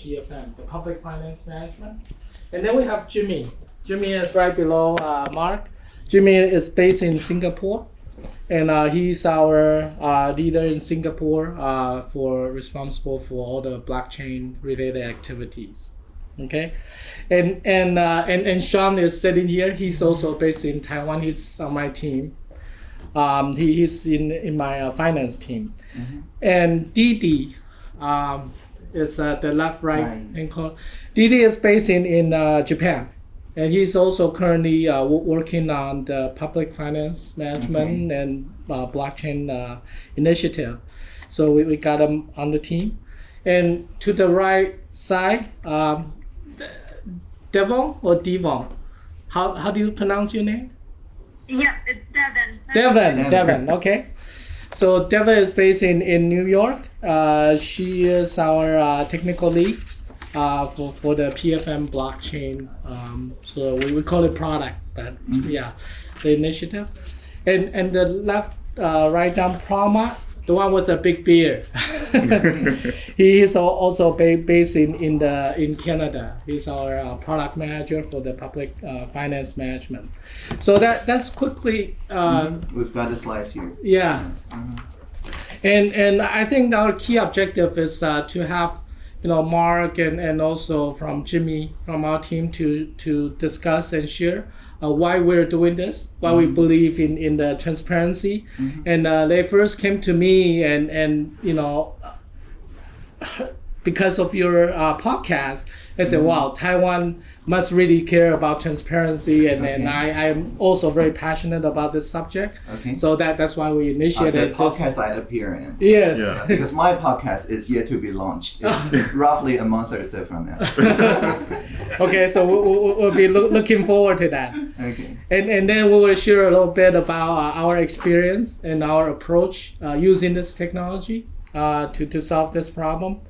PFM, the Public Finance Management. And then we have Jimmy. Jimmy is right below uh, Mark. Jimmy is based in Singapore, and uh, he's our uh, leader in Singapore uh, for responsible for all the blockchain related activities. Okay, and and uh, and and Sean is sitting here. He's also based in Taiwan. He's on my team. Um, he, he's in in my uh, finance team, and Didi um, is uh, the left right Right. ankle. Didi is based in in uh, Japan, and he's also currently uh, wo- working on the public finance management and uh, blockchain uh, initiative. So we, we got him on the team, and to the right side, um, Devon or Devon, how how do you pronounce your name? Yeah, it's Devon, Devon. Devon, okay. So Devon is based in, in New York. Uh, she is our uh, technical lead uh, for, for the PFM blockchain. Um, so we, we call it product, but yeah, the initiative. And and the left, uh, right down Pramod, the one with the big beard. he is also ba- based in, in the in Canada. He's our uh, product manager for the public uh, finance management. So that that's quickly. Uh, We've got the slides here. yeah. And and I think our key objective is uh, to have you know Mark and, and also from Jimmy from our team to to discuss and share uh, why we're doing this, why we believe in, in the transparency. And uh, they first came to me and and you know because of your uh, podcast, I said, wow, Taiwan must really care about transparency, and, and Okay. I, I'm also very passionate about this subject. Okay. So that that's why we Uh, initiated the this. podcast I appear in. Yes. Yeah. Because my podcast is yet to be launched. It's roughly a month or so from now. okay, so we, we, we'll be loo- looking forward to that, Okay. and and then we will share a little bit about uh, our experience and our approach uh, using this technology uh, to to solve this problem.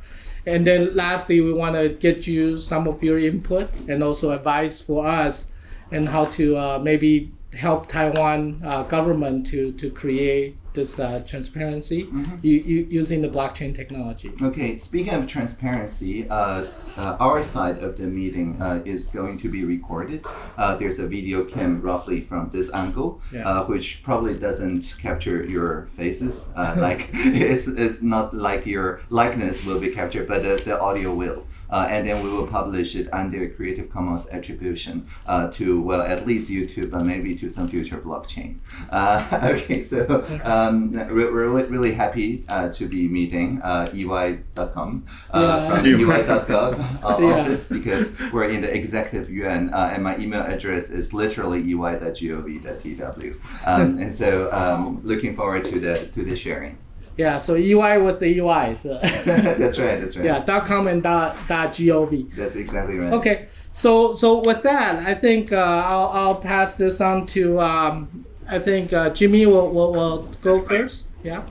And then lastly, we want to get you some of your input and also advice for us and how to uh, maybe help Taiwan uh, government to, to create this uh, transparency u- u- using the blockchain technology. Okay, speaking of transparency, uh, uh, our side of the meeting uh, is going to be recorded. Uh, there's a video cam roughly from this angle, Yeah. uh, which probably doesn't capture your faces. Uh, like it's, it's not like your likeness will be captured, but the, the audio will. Uh, and then we will publish it under Creative Commons attribution uh, to, well, at least YouTube, but maybe to some future blockchain. Uh, okay, so um, we're, we're really, really happy uh, to be meeting uh, EY.com uh, Yeah. from EY.gov uh, Yeah. office because we're in the executive yuan uh, and my email address is literally ey.gov.tw. Um, and so um, looking forward to the to the sharing. Yeah, so UI with the UI. So that's right, that's right. yeah, dot com and dot, dot gov. That's exactly right. Okay, so so with that, I think uh, I'll, I'll pass this on to um, I think uh, Jimmy will, will, will go first. Yeah.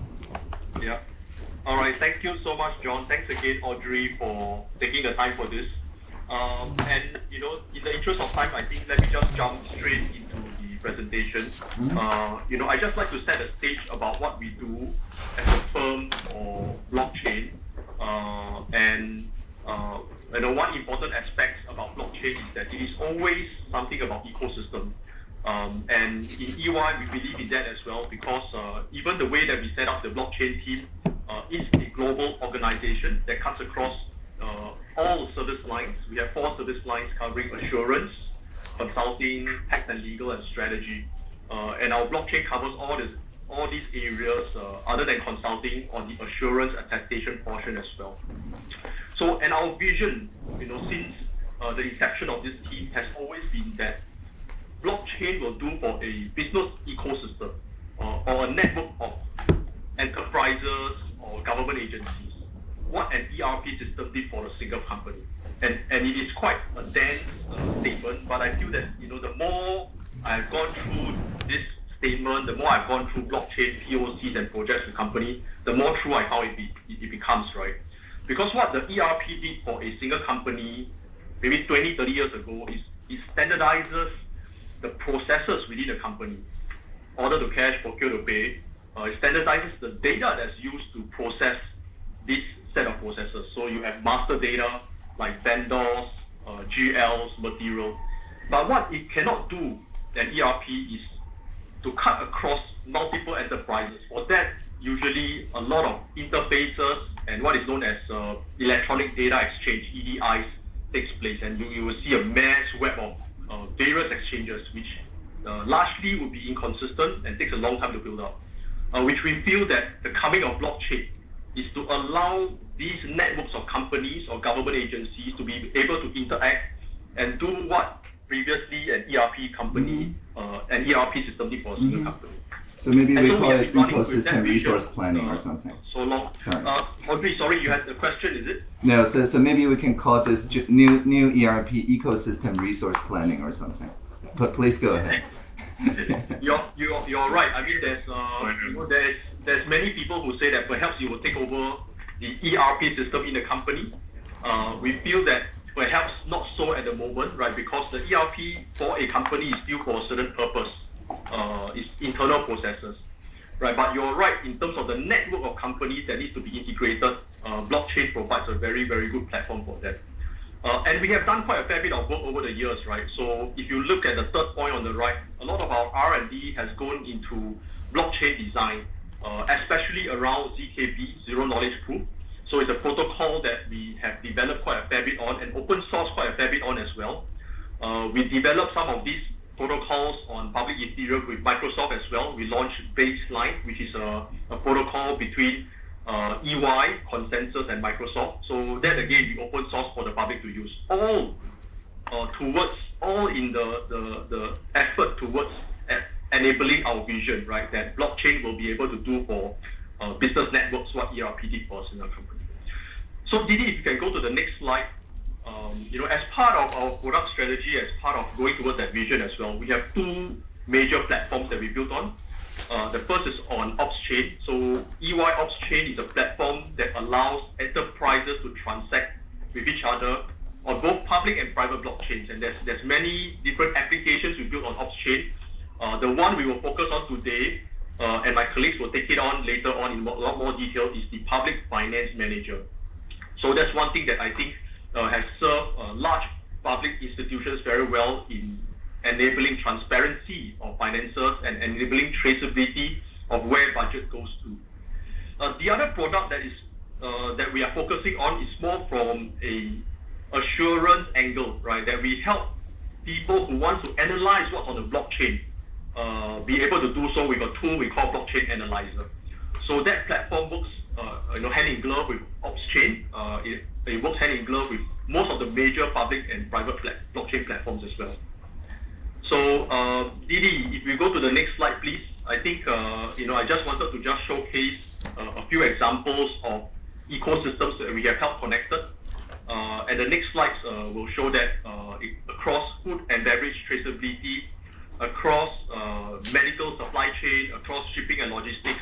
Yeah. All right. Thank you so much, John. Thanks again, Audrey, for taking the time for this. Um, and you know, in the interest of time, I think let me just jump straight into the presentation. Uh, you know, I just like to set a stage about what we do as a firm or blockchain. Uh, and uh, you know, one important aspect about blockchain is that it is always something about ecosystem. Um, and in EY, we believe in that as well because uh, even the way that we set up the blockchain team uh, is a global organization that cuts across uh, all service lines. We have four service lines covering assurance, consulting, tax and legal, and strategy. Uh, and our blockchain covers all this, all these areas uh, other than consulting on the assurance attestation portion as well. So, and our vision, you know, since uh, the inception of this team has always been that blockchain will do for a business ecosystem uh, or a network of enterprises or government agencies what an ERP system did for a single company. And, and it is quite a dense uh, statement, but I feel that you know the more I've gone through this statement, the more I've gone through blockchain POCs and projects with company, the more true I how it, be, it, it becomes, right? Because what the ERP did for a single company maybe 20, 30 years ago is it standardizes the processes within the company. Order to cash, procure to pay. Uh, it standardizes the data that's used to process this set of processes. So you have master data, like vendors, uh, GLs, material. But what it cannot do, an ERP, is to cut across multiple enterprises. For that, usually a lot of interfaces and what is known as uh, electronic data exchange (EDIs) takes place, and you, you will see a mass web of uh, various exchanges, which uh, largely will be inconsistent and takes a long time to build up. Uh, which we feel that the coming of blockchain is to allow these networks of companies or government agencies to be able to interact and do what previously an ERP company, uh, an ERP system for a single company. So maybe And we so call have it been running with that ecosystem resource planning uh, or something. So long. Sorry. Uh, Audrey, sorry, you had a question, is it? No, so, so maybe we can call this new new ERP ecosystem resource planning or something. But please go ahead. You're, you're, you're right. I mean, there's, uh, you know, there's, there's many people who say that perhaps you will take over the ERP system in the company. Uh, we feel that perhaps not so at the moment, right? Because the ERP for a company is still for a certain purpose. Uh, it's internal processes, right? But you're right in terms of the network of companies that needs to be integrated. Uh, blockchain provides a very, very good platform for that. Uh, and we have done quite a fair bit of work over the years, right? So if you look at the third point on the right, a lot of our R&D has gone into blockchain design, uh, especially around ZKP, Zero Knowledge Proof. So it's a protocol that we have developed quite a fair bit on and open source quite a fair bit on as well. Uh, we developed some of these protocols on public Ethereum with Microsoft as well. We launched Baseline, which is a, a protocol between uh, EY, ConsenSys, and Microsoft. So that again, we open source for the public to use. All uh, towards, all in the, the, the effort towards enabling our vision, right? That blockchain will be able to do for uh, business networks what ERP did for a. So Didi, if you can go to the next slide. Um, you know, as part of our product strategy, as part of going towards that vision as well, we have two major platforms that we built on. Uh, the first is on OpsChain. So EY OpsChain is a platform that allows enterprises to transact with each other on both public and private blockchains. And there's there's many different applications we built on OpsChain. Uh, the one we will focus on today, uh, and my colleagues will take it on later on in a lot more detail, is the Public Finance Manager. So that's one thing that I think uh, has served uh, large public institutions very well in enabling transparency of finances and enabling traceability of where budget goes to. Uh, the other product that is uh, that we are focusing on is more from a assurance angle, right? That we help people who want to analyze what's on the blockchain uh, be able to do so with a tool we call Blockchain Analyzer. So that platform works, you know, hand in glove with OpsChain. Uh, it, it works hand in glove with most of the major public and private blockchain platforms as well. So, uh, Didi, if we go to the next slide, please. I think, uh, you know, I just wanted to just showcase uh, a few examples of ecosystems that we have helped connected. Uh, and the next slides uh, will show that uh, across food and beverage traceability, across uh, medical supply chain, across shipping and logistics,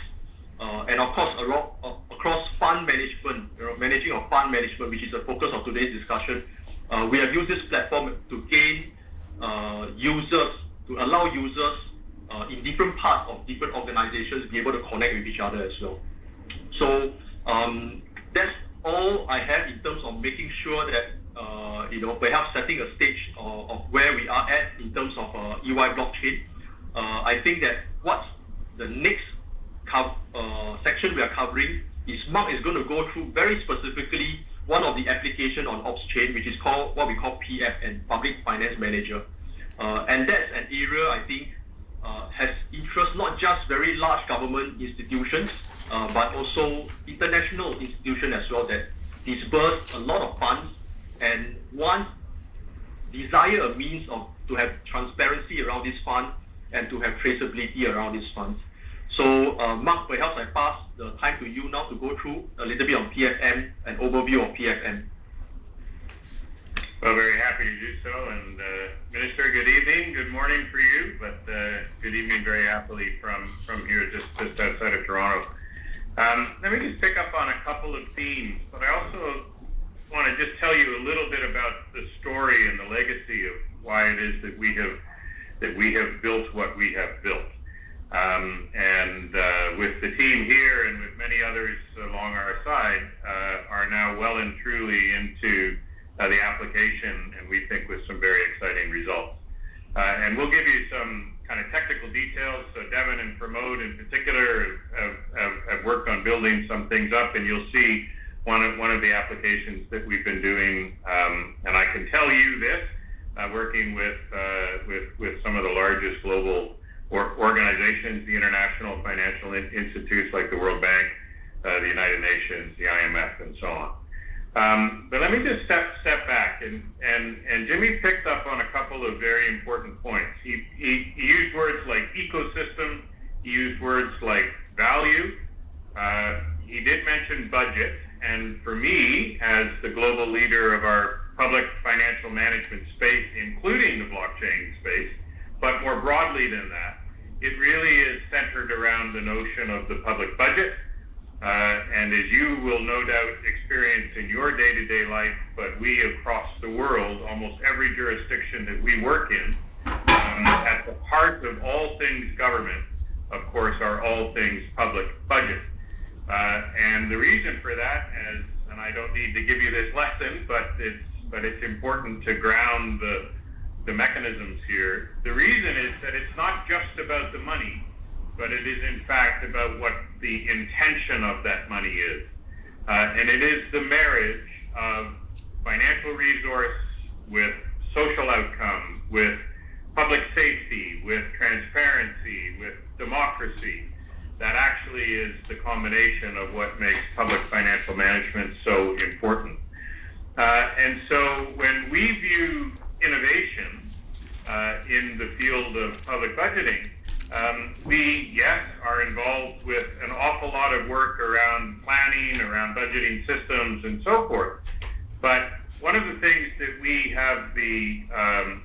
uh, and of course around, uh, across fund management, you know, managing of fund management, which is the focus of today's discussion. Uh, we have used this platform to gain uh, users, to allow users uh, in different parts of different organizations to be able to connect with each other as well. So um, that's all I have in terms of making sure that uh, you know perhaps setting a stage of, of where we are at in terms of EY blockchain. I think that what's the next co- uh, section we are covering is Mark is going to go through very specifically one of the application on OpsChain, which is called what we call PFM, Public Finance Manager, uh, and that's an area I think uh, has interest not just very large government institutions, uh, but also international institutions as well that disburse a lot of funds and want desire a means of to have transparency around this fund and to have traceability around this funds. So, uh, Mark, perhaps I pass the time to you now to go through a little bit on PFM, an overview of PFM. Well, very happy to do so. And uh, Minister, good evening, good morning for you, but uh, good evening very happily from, from here just, just outside of Toronto. Um, let me just pick up on a couple of themes, but I also want to just tell you a little bit about the story and the legacy of why it is that we have that we have built what we have built. Um, and uh, with the team here and with many others along our side, uh, are now well and truly into uh, the application, and we think with some very exciting results. Uh, and we'll give you some kind of technical details. So Devin and Pramod in particular have, have, have worked on building some things up, and you'll see one of one of the applications that we've been doing. Um, and I can tell you this, uh, working with uh, with with some of the largest global or organizations, the international financial institutes like the World Bank, uh, the United Nations, the IMF, and so on. Um, but let me just step step back and, and and Jimmy picked up on a couple of very important points. He, he, he used words like ecosystem. He used words like value. Uh, he did mention budget. And for me, as the global leader of our public financial management space, including the blockchain space, but more broadly than that, it really is centered around the notion of the public budget uh, and as you will no doubt experience in your day-to-day life, but we across the world, almost every jurisdiction that we work in, um, at the heart of all things government, of course, are all things public budget. Uh, and the reason for that, as and I don't need to give you this lesson, but it's but it's important to ground the the mechanisms here. The reason is that it's not just about the money but it is in fact about what the intention of that money is. Uh, and it is the marriage of financial resource with social outcome, with public safety, with transparency, with democracy. That actually is the combination of what makes public financial management so important. Uh, and so when we view innovation uh, in the field of public budgeting, um, we, yes, are involved with an awful lot of work around planning, around budgeting systems, and so forth. But one of the things that we have the, um,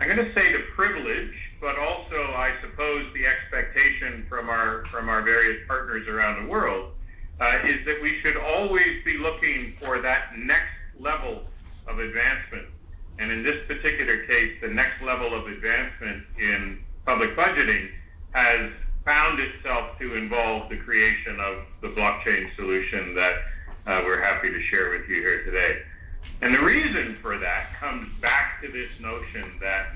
I'm going to say the privilege, but also I suppose the expectation from our from our various partners around the world, uh, is that we should always be looking for that next level of advancement. And in this particular case, the next level of advancement in public budgeting has found itself to involve the creation of the blockchain solution that uh, we're happy to share with you here today. And the reason for that comes back to this notion that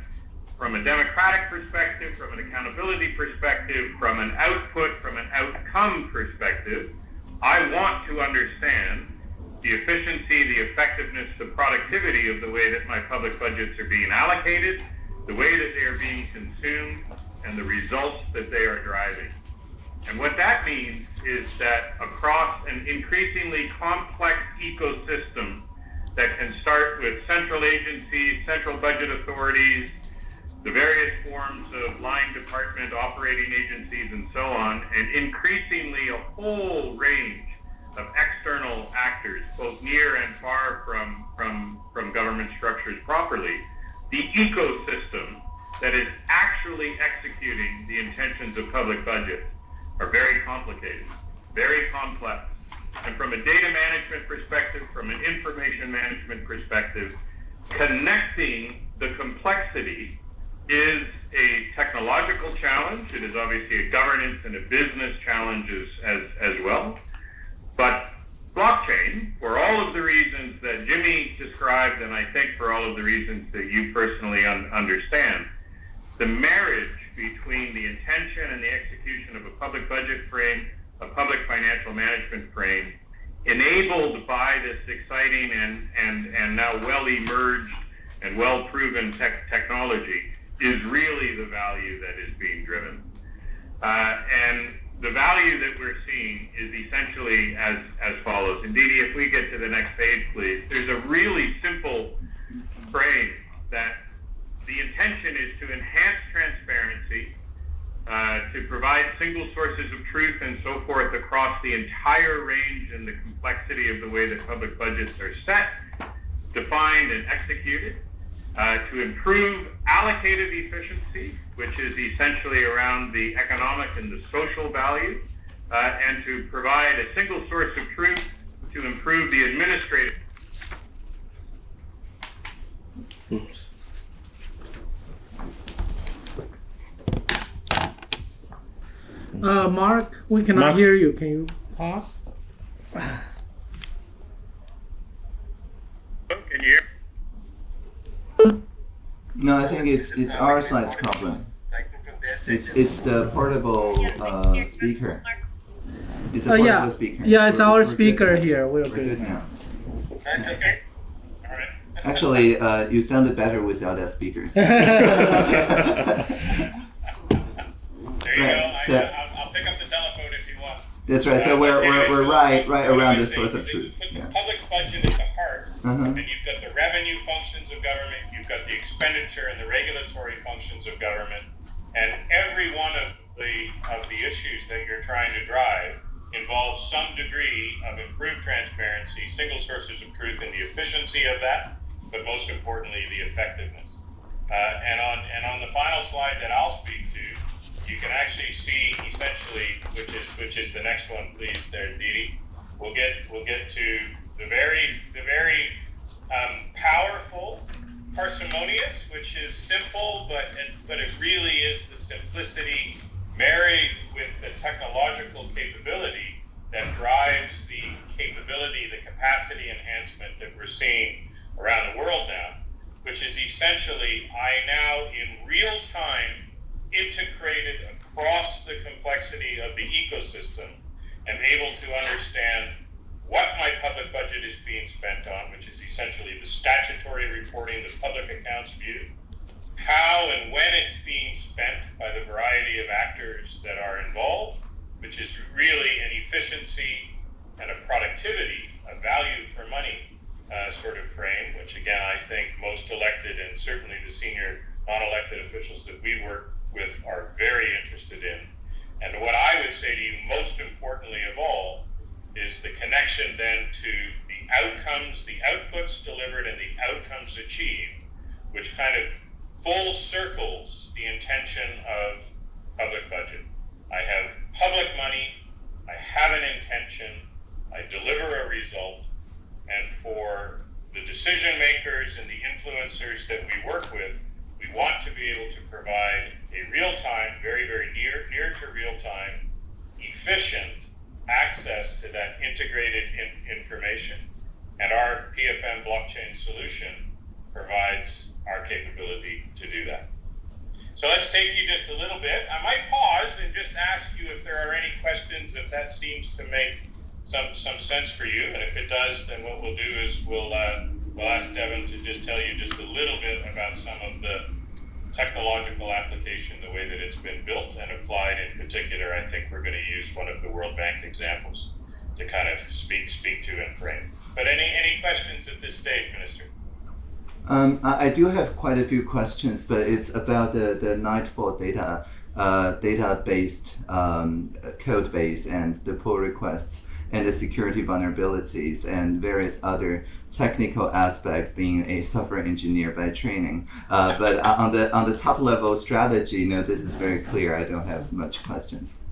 from a democratic perspective, from an accountability perspective, from an output, from an outcome perspective, I want to understand the efficiency, the effectiveness, the productivity of the way that my public budgets are being allocated, the way that they are being consumed, and the results that they are driving. And what that means is that across an increasingly complex ecosystem that can start with central agencies, central budget authorities, the various forms of line department operating agencies and so on, and increasingly a whole range of external actors, both near and far from, from, from government structures properly, the ecosystem that is actually executing the intentions of public budgets are very complicated, very complex. And from a data management perspective, from an information management perspective, connecting the complexity is a technological challenge. It is obviously a governance and a business challenge as, as, as well. But blockchain, for all of the reasons that Jimmy described, and I think for all of the reasons that you personally un- understand, the marriage between the intention and the execution of a public budget frame, a public financial management frame, enabled by this exciting and, and, and now well emerged and well proven tech, technology, is really the value that is being driven. Uh, and the value that we're seeing is essentially as, as follows. Indeed, if we get to the next page, please, there's a really simple frame that the intention is to enhance transparency, uh, to provide single sources of truth and so forth across the entire range and the complexity of the way that public budgets are set, defined, and executed, uh, to improve allocated efficiency, which is essentially around the economic and the social value, uh, and to provide a single source of truth to improve the administrative. Oops. Uh, Mark, we cannot Mark? hear you. Can you pause? Oh, can you hear? No, I think it's it's our side's problem. It's it's the portable uh, speaker. It's the Uh, portable yeah, speaker. yeah, it's We're- our we're speaker good. here. We're We're good good. now. That's okay. All right. Actually, uh, you sounded better without that speaker. There you Right, go. I, so- I'll, I'll pick up the telephone if you want. That's right. So Uh, we're, we're, we're right right around I the source of truth. You put Yeah. public budget at the heart, Uh-huh. and you've got the revenue functions of government, you've got the expenditure and the regulatory functions of government, and every one of the of the issues that you're trying to drive involves some degree of improved transparency, single sources of truth, and the efficiency of that, but most importantly, the effectiveness. Uh, and on and on the final slide that I'll speak to, you can actually see essentially, which is which is the next one, please, there, Dee. We'll get we'll get to the very the very um, powerful parsimonious, which is simple, but it, but it really is the simplicity married with the technological capability that drives the capability, the capacity enhancement that we're seeing around the world now, which is essentially I now in real time integrated across the complexity of the ecosystem am able to understand what my public budget is being spent on, which is essentially the statutory reporting, the public accounts view, how and when it's being spent by the variety of actors that are involved, which is really an efficiency and a productivity, a value for money uh, sort of frame, which again I think most elected and certainly the senior non-elected officials that we work with are very interested in. And what I would say to you most importantly of all is the connection then to the outcomes, the outputs delivered and the outcomes achieved, which kind of full circles the intention of public budget. I have public money, I have an intention, I deliver a result, and for the decision makers and the influencers that we work with, we want to be able to provide a real time, very, very near, near to real time, efficient access to that integrated in, information. And our PFM blockchain solution provides our capability to do that. So let's take you just a little bit. I might pause and just ask you if there are any questions, if that seems to make some some sense for you. And if it does, then what we'll do is we'll uh, we'll ask Devin to just tell you just a little bit about some of the technological application, the way that it's been built and applied. In particular, I think we're going to use one of the World Bank examples to kind of speak speak to and frame. But any any questions at this stage, Minister? Um, I, I do have quite a few questions, but it's about the, the Nightfall data, uh, data-based um, code base and the pull requests and the security vulnerabilities and various other technical aspects being a software engineer by training. Uh, but on the on the top level strategy, no, this is very clear. I don't have much questions.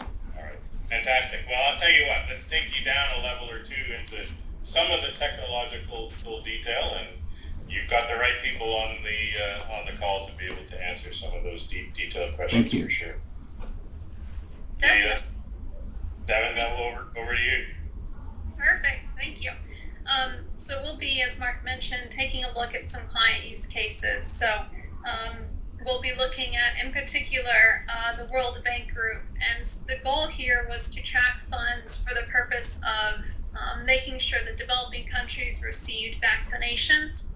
All right, fantastic. Well, I'll tell you what. Let's take you down a level or two into some of the technological detail, and you've got the right people on the uh, on the call to be able to answer some of those deep, detailed questions Thank you. for sure. Definitely. Devin, that over over to you. Perfect, thank you. Um, so we'll be, as Mark mentioned, taking a look at some client use cases. So um, we'll be looking at, in particular, uh, the World Bank Group. And the goal here was to track funds for the purpose of um, making sure that developing countries received vaccinations.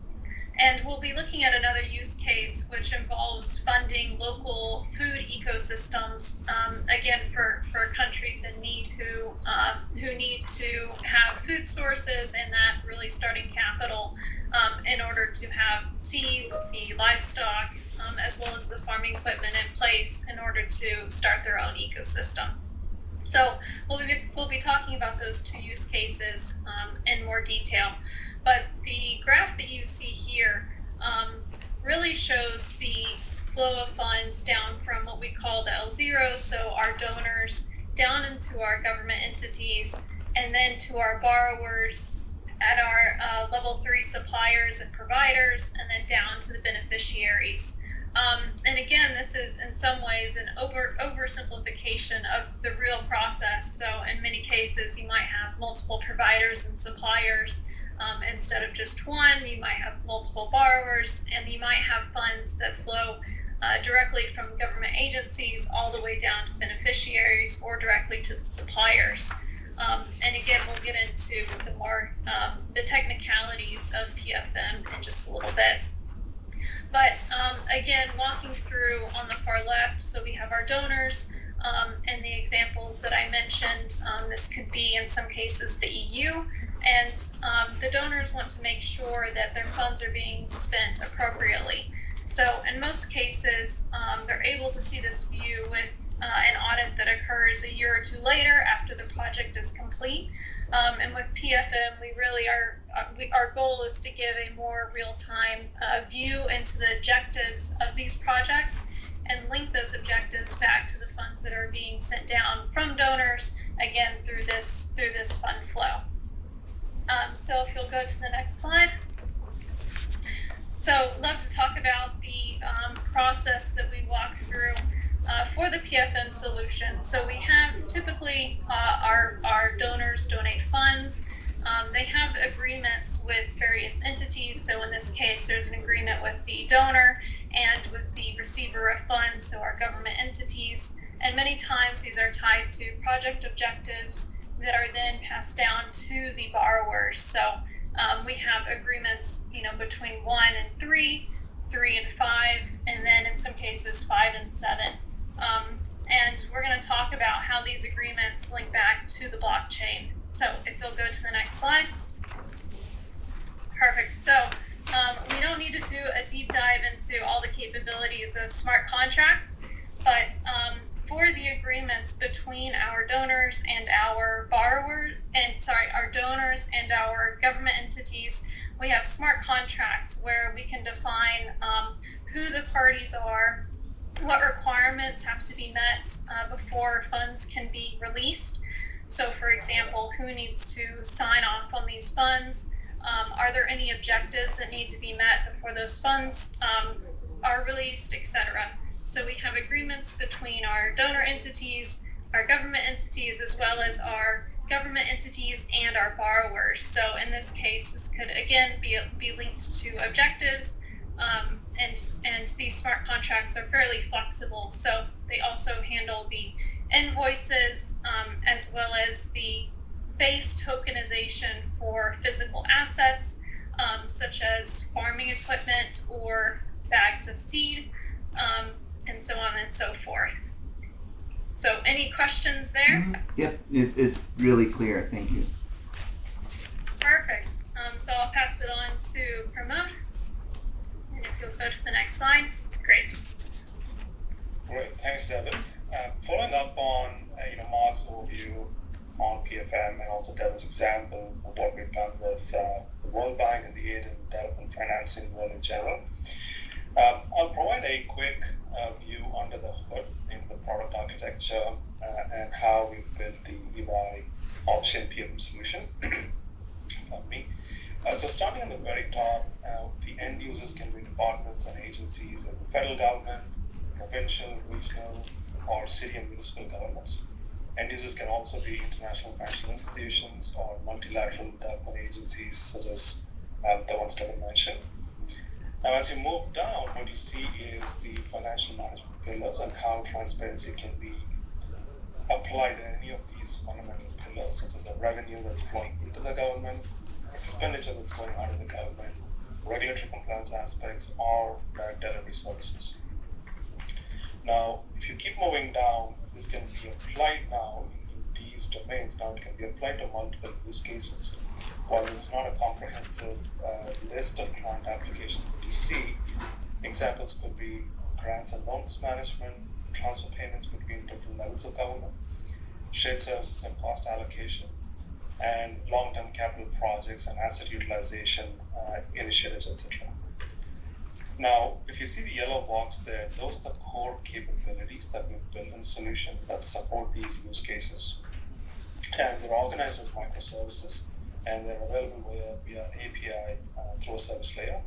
And we'll be looking at another use case, which involves funding local food ecosystems, um, again for, for countries in need who um, who need to have food sources and that really starting capital um, in order to have seeds, the livestock, um, as well as the farming equipment in place in order to start their own ecosystem. So we'll be, we'll be talking about those two use cases um, in more detail. But the graph that you see here um, really shows the flow of funds down from what we call the L0, so our donors, down into our government entities, and then to our borrowers at our uh, level three suppliers and providers, and then down to the beneficiaries. Um, and again, this is in some ways an over oversimplification of the real process. So in many cases, you might have multiple providers and suppliers um, instead of just one. You might have multiple borrowers, and you might have funds that flow uh, directly from government agencies all the way down to beneficiaries or directly to the suppliers. Um, and again, we'll get into the more um, the technicalities of PFM in just a little bit. But um, again, walking through on the far left, so we have our donors um, and the examples that I mentioned. Um, this could be, in some cases, the EU, and um, the donors want to make sure that their funds are being spent appropriately. So, in most cases, um, they're able to see this view with uh, an audit that occurs a year or two later after the project is complete. Um, and with PFM, we really are, uh, we, our goal is to give a more real time uh, view into the objectives of these projects and link those objectives back to the funds that are being sent down from donors, again, through this, through this fund flow. Um, so if you'll go to the next slide. So, love to talk about the um, process that we walk through uh, for the PFM solution. So, we have typically uh, our, our donors donate funds. Um, they have agreements with various entities. So, in this case, there's an agreement with the donor and with the receiver of funds, so our government entities. And many times these are tied to project objectives that are then passed down to the borrowers. So, um, we have agreements, you know, between one and three, three and five, and then in some cases five and seven. Um, and we're going to talk about how these agreements link back to the blockchain. So if you'll go to the next slide. Perfect. So um, we don't need to do a deep dive into all the capabilities of smart contracts, but um, for the agreements between our donors and our borrowers, and sorry, our donors and our government entities, we have smart contracts where we can define um, who the parties are, what requirements have to be met uh, before funds can be released. So, for example, who needs to sign off on these funds? Um, are there any objectives that need to be met before those funds um, are released, etc. So we have agreements between our donor entities, our government entities, as well as our government entities and our borrowers. So in this case, this could again be, be linked to objectives. Um, and, and these smart contracts are fairly flexible. So they also handle the invoices um, as well as the base tokenization for physical assets, um, such as farming equipment or bags of seed. Um, and so on and so forth. So, any questions there? Mm-hmm. Yep, it, it's really clear. Thank you. Perfect. Um, so I'll pass it on to Pramod. If you'll go to the next slide, great. Great, thanks, Devin. Uh, following up on uh, you know Mark's overview on PFM and also Devin's example of what we've done with uh, the World Bank and the aid and development financing world in general, um, I'll provide a quick uh, view under the hood into the product architecture uh, and how we built the EY OpsChain PFM solution. Pardon me. Uh, so starting at the very top, uh, the end users can be departments and agencies of the federal government, provincial, regional, or city and municipal governments. End users can also be international financial institutions or multilateral development agencies such as um, the ones Devin mentioned. Now, as you move down, what you see is the financial management pillars and how transparency can be applied in any of these fundamental pillars, such as the revenue that's flowing into the government, expenditure that's going out of the government, regulatory compliance aspects, or uh, delivery services. Now, if you keep moving down, this can be applied now in these domains. Now, it can be applied to multiple use cases while this is not a comprehensive uh, list of grant applications that you see, examples could be grants and loans management, transfer payments between different levels of government, shared services and cost allocation, and long-term capital projects and asset utilization uh, initiatives, etc. Now, if you see the yellow box there, those are the core capabilities that we've built in solution that support these use cases. And they're organized as microservices and they're available via, via API uh, through a service layer.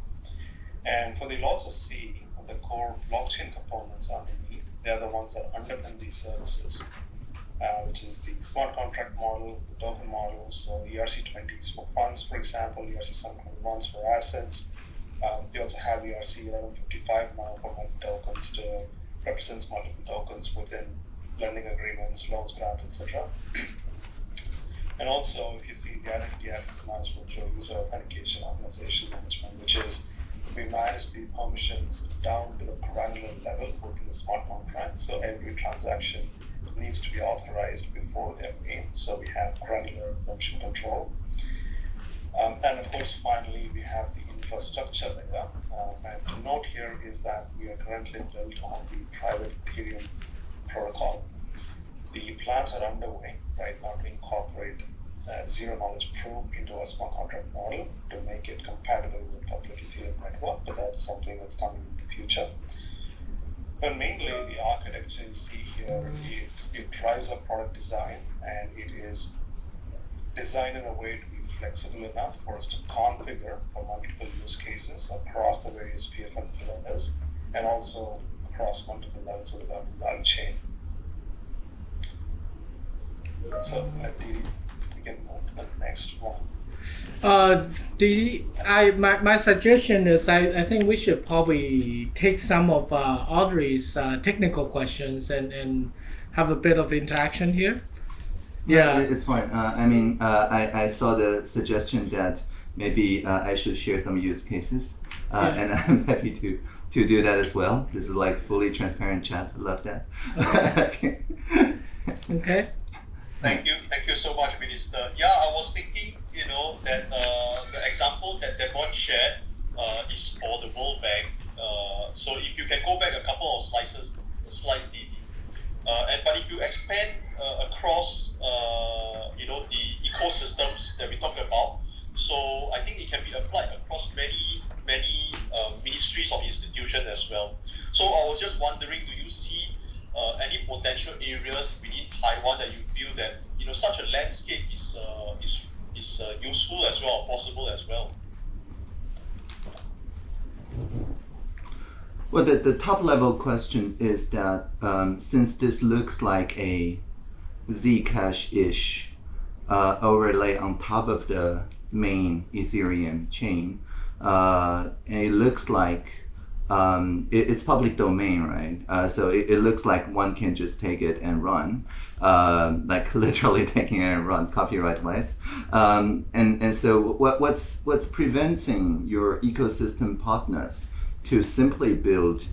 And for the you'll also see the core blockchain components underneath, they're the ones that underpin these services. Uh, which is the smart contract model, the token model. So ERC20s for funds, for example, ERC721s for assets. Um, we also have ERC 1155 now for multi tokens to represents multiple tokens within lending agreements, loans, grants, etc. And also, if you see the identity access management through user authentication organization management, which is we manage the permissions down to the granular level within the smart contract. So every transaction needs to be authorized before they're made. So we have granular permission control. Um, and of course, finally, we have the infrastructure layer. Um, and the note here is that we are currently built on the private Ethereum protocol. The plans are underway right now to incorporate uh, zero knowledge proof into a smart contract model to make it compatible with public Ethereum network, but that's something that's coming in the future. But mainly the architecture you see here, it drives our product design and it is designed in a way to be flexible enough for us to configure for multiple use cases across the various PFM pillars and also across multiple levels of the value chain. So, uh, we can move to the next one. Uh, the I my, my suggestion is I, I think we should probably take some of uh, Audrey's uh, technical questions and, and have a bit of interaction here. Yeah. It- It's fine. Uh, I mean, uh, I, I saw the suggestion that maybe uh, I should share some use cases, uh, Yeah. and I'm happy to, to do that as well. This is like fully transparent chat. I love that. Okay. Thank you, thank you so much, Minister. Yeah, I was thinking, you know, that uh, the example that Devon shared uh, is for the World Bank. Uh, so if you can go back a couple of slices, slides, Didi. Uh, and but if you expand uh, across, uh, you know, the ecosystems that we talked about, so I think it can be applied across many, many uh, ministries or institutions as well. So I was just wondering, do you see uh, any potential areas within Taiwan that you feel that you know such a landscape is uh, is is uh, useful as well, possible as well? Well, the, the top level question is that um, since this looks like a Zcash ish uh, overlay on top of the main Ethereum chain, uh, it looks like um, it, it's public domain, right? Uh, so it, it looks like one can just take it and run, uh, like literally taking it and run copyright wise. Um, and, and so what, what's, what's preventing your ecosystem partners to simply build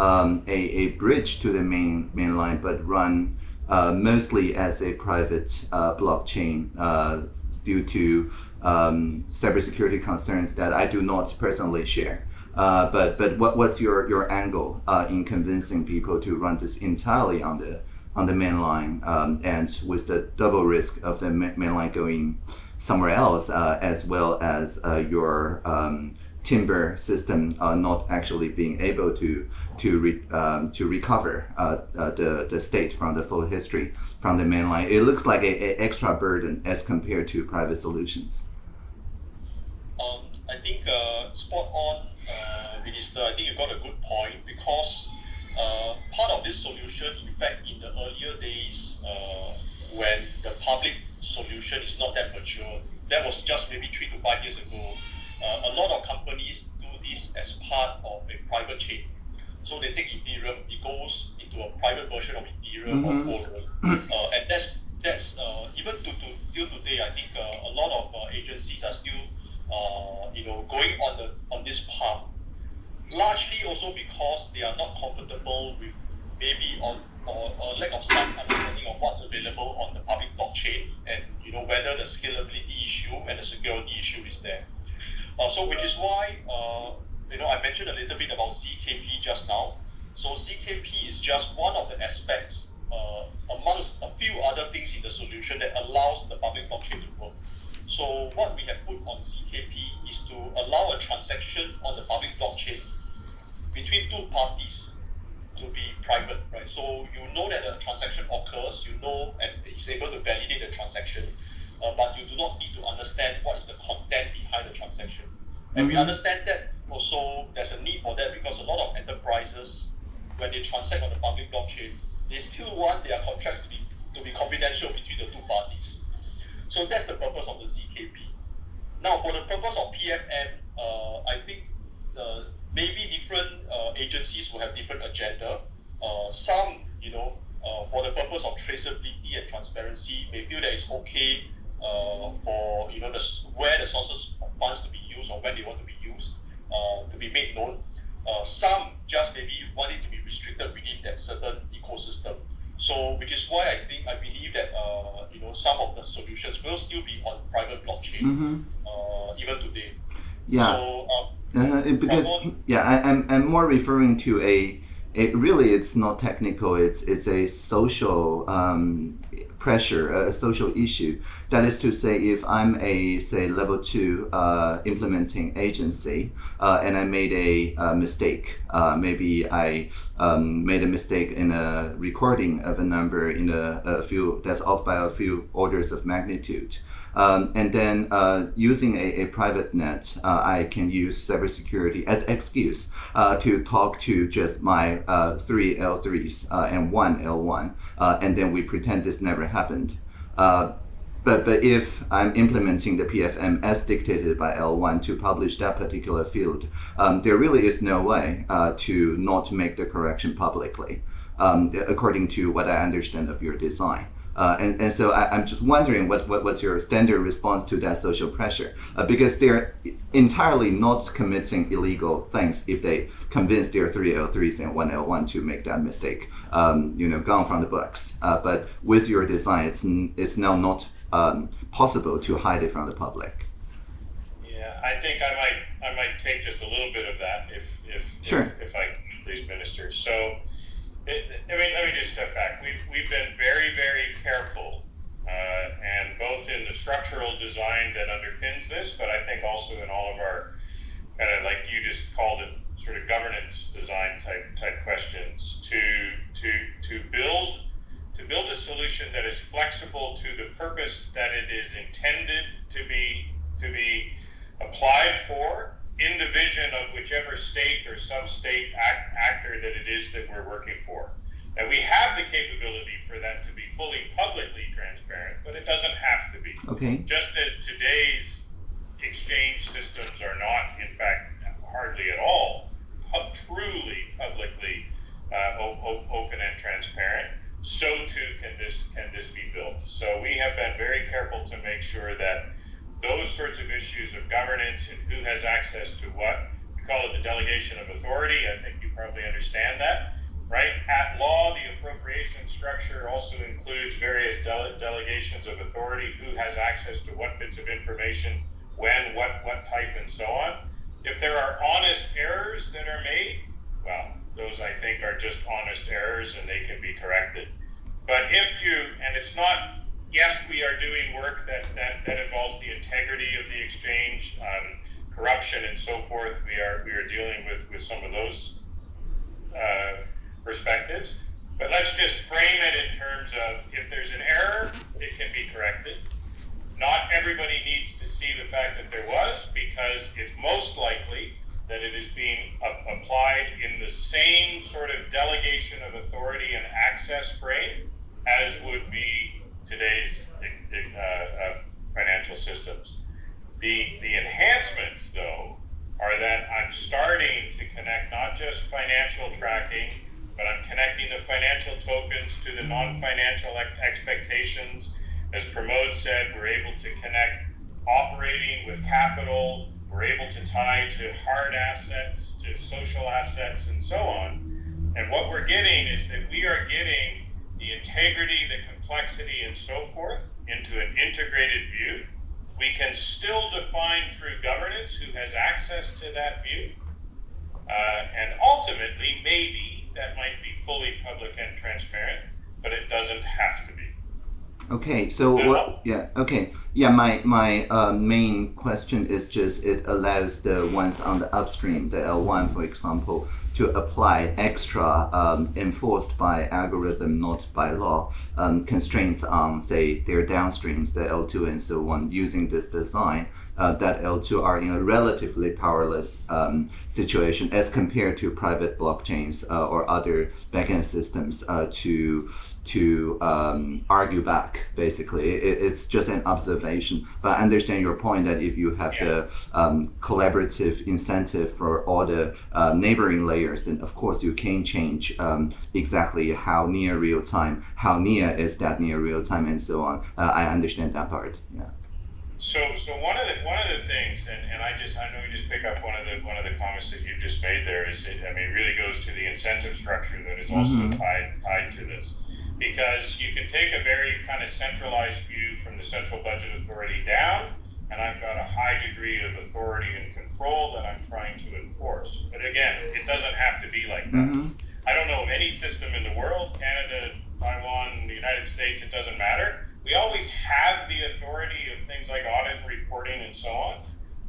um, a, a bridge to the main main line, but run uh, mostly as a private uh, blockchain uh, due to um, cybersecurity concerns that I do not personally share. Uh, but but what, what's your, your angle uh, in convincing people to run this entirely on the on the main line um, and with the double risk of the ma- main line going somewhere else uh, as well as uh, your um, timber system uh, not actually being able to to re, um, to recover the the state from the full history from the main line. It looks like a, a extra burden as compared to private solutions. Um, I think spot on, uh, Minister. I think you got a good point because uh, part of this solution, in fact, in the earlier days uh, when the public solution is not that mature, that was just maybe three to five years ago. Uh, a lot of companies do this as part of a private chain. So they take Ethereum, it goes into a private version of Ethereum Mhm. or Quorum, uh, and that's that's uh, even to, to till today. I think uh, a lot of uh, agencies are still uh, you know going on the on this path. Largely also because they are not comfortable with maybe on or, or lack of some understanding of what's available on the public blockchain and you know whether the scalability issue and the security issue is there. Uh, so which is why uh, you know I mentioned a little bit about ZKP just now. So ZKP is just one of the aspects uh, amongst a few other things in the solution that allows the public blockchain to work. So what we have put on ZKP is to allow a transaction on the public blockchain between two parties to be private, right? So you know that a transaction occurs, you know, and is able to validate the transaction, uh, but you do not need to understand what is the content behind the transaction. And we Mhm. understand that also there's a need for that because a lot of enterprises, when they transact on the public blockchain, they still want their contracts to be to be confidential between the two parties. So that's the purpose of the ZKP. Now, for the purpose of PFM, uh, I think the maybe different uh, agencies will have different agenda. Uh, some, you know, uh, for the purpose of traceability and transparency, may feel that it's okay uh, for you know the where the sources of funds to be used or when they want to be used uh, to be made known. Some just maybe want it to be restricted within that certain ecosystem. So, which is why I think I believe that uh, you know some of the solutions will still be on private blockchain Mm-hmm. uh, even today. Yeah. So, um, Uh, because yeah, I, I'm I'm more referring to a, it really it's not technical. It's it's a social um, pressure, a social issue. That is to say, if I'm a say level two uh, implementing agency uh, and I made a, uh mistake, uh, maybe I um, made a mistake in a recording of a number in a, a few that's off by a few orders of magnitude. Um, and then uh, using a, a private net, uh, I can use cybersecurity as excuse uh, to talk to just my uh, three L3s uh, and one L1, uh, and then we pretend this never happened. But, but if I'm implementing the PFM as dictated by L1 to publish that particular field, um, there really is no way to not make the correction publicly, um, according to what I understand of your design. Uh, and, and so I, I'm just wondering what, what, what's your standard response to that social pressure? Uh, because they're entirely not committing illegal things if they convince their three L3s and one L1 to make that mistake, um, you know, gone from the books. Uh, but with your design, it's, n- it's now not um, possible to hide it from the public. Yeah, I think I might I might take just a little bit of that if if Sure. if, if I can, please, minister. So, I mean, let me just step back. We've we've been very very careful, uh, and both in the structural design that underpins this, but I think also in all of our kind of like you just called it sort of governance design type type questions to to to build to build a solution that is flexible to the purpose that it is intended to be to be applied for in the vision of whichever state or sub-state act, actor that it is that we're working for. And we have the capability for that to be fully publicly transparent, but it doesn't have to be. Okay. Just as today's exchange systems are not, in fact, hardly at all pub- truly publicly uh, o- o- open and transparent, so too can this can this be built. So we have been very careful to make sure that those sorts of issues of governance and who has access to what, we call it the delegation of authority. I think you probably understand that, right? At law, the appropriation structure also includes various dele- delegations of authority, who has access to what bits of information, when, what, what type, and so on. If there are honest errors that are made, well, those I think are just honest errors and they can be corrected. But if you, and it's not, yes, we are doing work that, that, that involves the integrity of the exchange, um, corruption and so forth. We are, we are dealing with, with some of those uh, perspectives. But let's just frame it in terms of if there's an error, it can be corrected. Not everybody needs to see the fact that there was because it's most likely that it is being applied in the same sort of delegation of authority and access frame as would be today's uh, uh, financial systems. The, the enhancements, though, are that I'm starting to connect not just financial tracking, but I'm connecting the financial tokens to the non financial expectations. As Pramod said, we're able to connect operating with capital, we're able to tie to hard assets, to social assets, and so on. And what we're getting is that we are getting the integrity, the complexity, and so forth into an integrated view. We can still define through governance who has access to that view. Uh, and ultimately, maybe that might be fully public and transparent, but it doesn't have to be. Okay, so Yeah. what? Yeah. Okay. Yeah. My my uh, main question is just it allows the ones on the upstream, the L1, for example, to apply extra um, enforced by algorithm, not by law, um, constraints on say their downstreams, the L2 and so on, using this design uh, that L2 are in a relatively powerless um, situation as compared to private blockchains uh, or other backend systems uh, to to um, argue back. Basically, it, it's just an observation. But I understand your point that if you have the um, collaborative incentive for all the uh, neighboring layers, then of course you can change um, exactly how near real time, how near is that near real time, and so on. Uh, I understand that part. Yeah. So, so one of the one of the things, and, and I just I know we just pick up one of the one of the comments that you just made there is it, I mean it really goes to the incentive structure that is also Mhm. tied tied to this, because you can take a very kind of centralized view from the central budget authority down, and I've got a high degree of authority and control that I'm trying to enforce. But again, it doesn't have to be like that. Mhm. I don't know of any system in the world, Canada, Taiwan, the United States, it doesn't matter. We always have the authority of things like audit reporting and so on,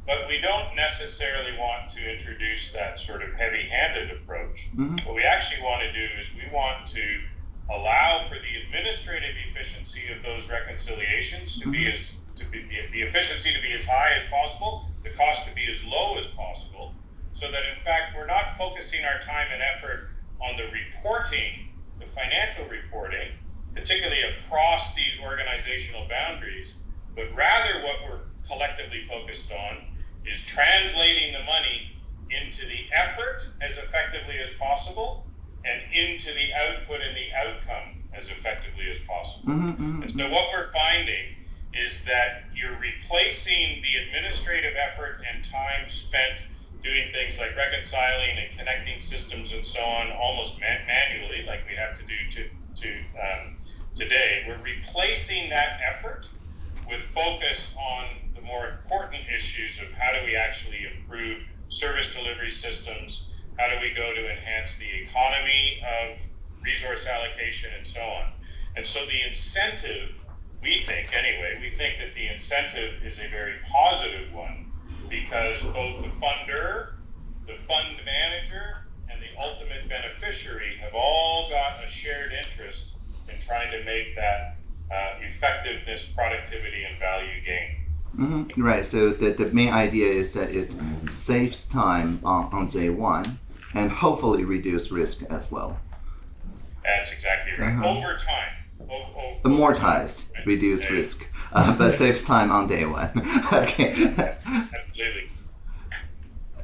but we don't necessarily want to introduce that sort of heavy handed approach. Mhm. What we actually want to do is we want to allow for the administrative efficiency of those reconciliations to be mm-hmm. as to be the, the efficiency to be as high as possible, the cost to be as low as possible, so that in fact we're not focusing our time and effort on the reporting, the financial reporting, particularly across these organizational boundaries, but rather what we're collectively focused on is translating the money into the effort as effectively as possible and into the output and the outcome as effectively as possible. Mhm, mhm, And so what we're finding is that you're replacing the administrative effort and time spent doing things like reconciling and connecting systems and so on almost man- manually, like we have to do to, to um, today. We're replacing that effort with focus on the more important issues of how do we actually improve service delivery systems, how do we go to enhance the economy of resource allocation and so on. And so the incentive, we think anyway, we think that the incentive is a very positive one because both the funder, the fund manager, and the ultimate beneficiary have all got a shared interest in trying to make that uh, effectiveness, productivity, and value gain. Mhm. Right. So the, the main idea is that it saves time on, on day one and hopefully reduce risk as well. That's exactly right. Uh-huh. Over time. O- o- Amortized, Right. reduce Yeah. risk, uh, but saves time on day one. okay. Absolutely.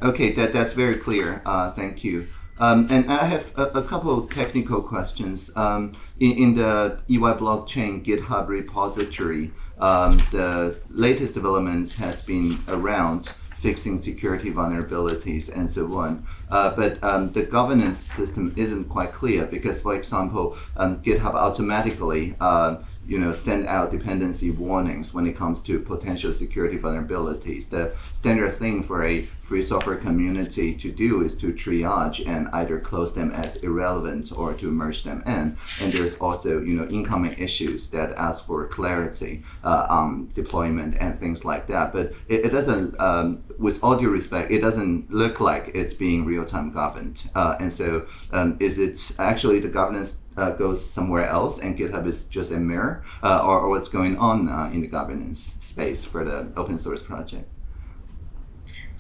Okay, that, that's very clear. Uh, thank you. Um, and I have a, a couple of technical questions. Um, in, in the EY blockchain GitHub repository, um, the latest developments has been around fixing security vulnerabilities and so on. Uh, but um, the governance system isn't quite clear because, for example, um, GitHub automatically uh, you know, send out dependency warnings when it comes to potential security vulnerabilities. The standard thing for a free software community to do is to triage and either close them as irrelevant or to merge them in. And there's also, you know, incoming issues that ask for clarity uh, on deployment and things like that. But it, it doesn't, um, with all due respect, it doesn't look like it's being real-time governed. Uh, and so, um, is it actually the governance uh, goes somewhere else and GitHub is just a mirror, uh, or, or what's going on uh, in the governance space for the open source project?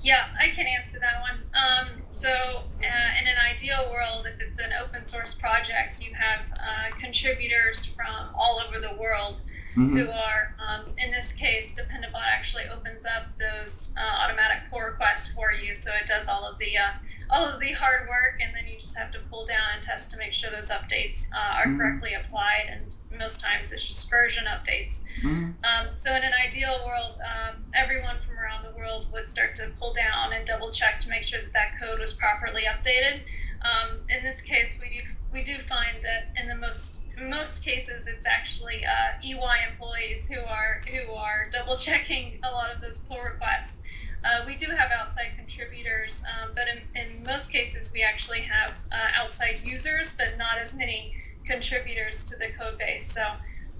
Yeah, I can answer that one. Um, so, uh, in an ideal world, if it's an open source project, you have uh, contributors from all over the world Mhm. who are, um, in this case, Dependabot actually opens up those uh, automatic pull requests for you, so it does all of the uh, all of the hard work, and then you just have to pull down and test to make sure those updates uh, are Mhm. correctly applied. And most times, it's just version updates. Mhm. Um, so in an ideal world, um, everyone from around the world would start to pull down and double check to make sure that that code was properly updated. Um, in this case, we do we do find that in the most in most cases, it's actually uh, EY employees who are who are double checking a lot of those pull requests. Uh, we do have outside contributors, um, but in, in most cases, we actually have uh, outside users, but not as many contributors to the code base. So